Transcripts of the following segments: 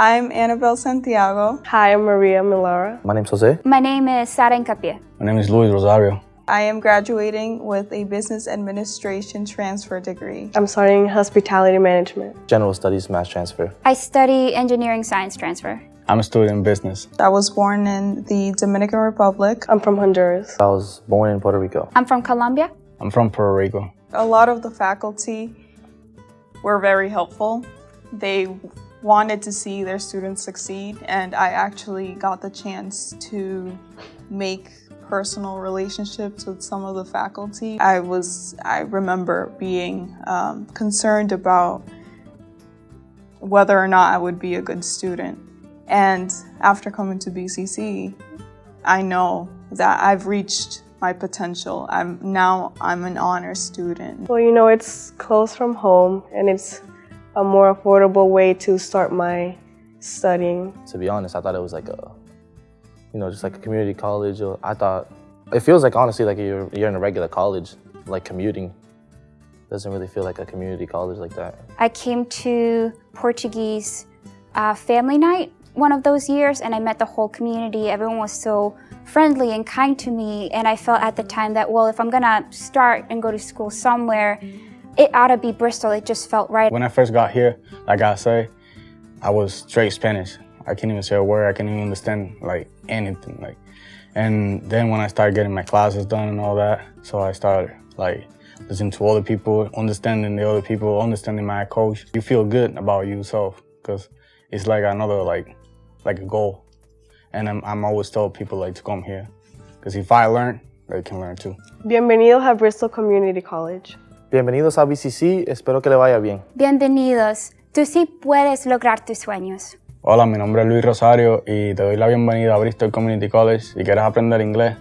I'm Annabelle Santiago. Hi, I'm Maria Milara. My name's Jose. My name is Sara Encapie. My name is Luis Rosario. I am graduating with a business administration transfer degree. I'm studying hospitality management. General Studies Mass Transfer. I study engineering science transfer. I'm a student in business. I was born in the Dominican Republic. I'm from Honduras. I was born in Puerto Rico. I'm from Colombia. I'm from Puerto Rico. A lot of the faculty were very helpful. They wanted to see their students succeed and I actually got the chance to make personal relationships with some of the faculty. I was, I remember being um, concerned about whether or not I would be a good student. And after coming to BCC, I know that I've reached my potential. I'm now I'm an honor student. Well, you know, it's close from home and it's a more affordable way to start my studying. To be honest, I thought it was like a, you know, just like a community college. I thought, it feels like honestly like you're, you're in a regular college, like commuting. Doesn't really feel like a community college like that. I came to Portuguese uh, family night one of those years and I met the whole community. Everyone was so friendly and kind to me and I felt at the time that, well, if I'm gonna start and go to school somewhere, it ought to be Bristol. It just felt right. When I first got here, like I say, I was straight Spanish. I can't even say a word. I can't even understand like anything. Like, and then when I started getting my classes done and all that, so I started like listening to other people, understanding the other people, understanding my coach. You feel good about yourself because it's like another like like a goal. And I'm, I'm always tell people like to come here because if I learn, they can learn too. Bienvenidos a Bristol Community College. Bienvenidos a BCC, espero que le vaya bien. Bienvenidos. Tú sí puedes lograr tus sueños. Hola, mi nombre es Luis Rosario y te doy la bienvenida a Bristol Community College. Si quieres aprender inglés,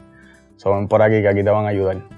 so ven por aquí que aquí te van a ayudar.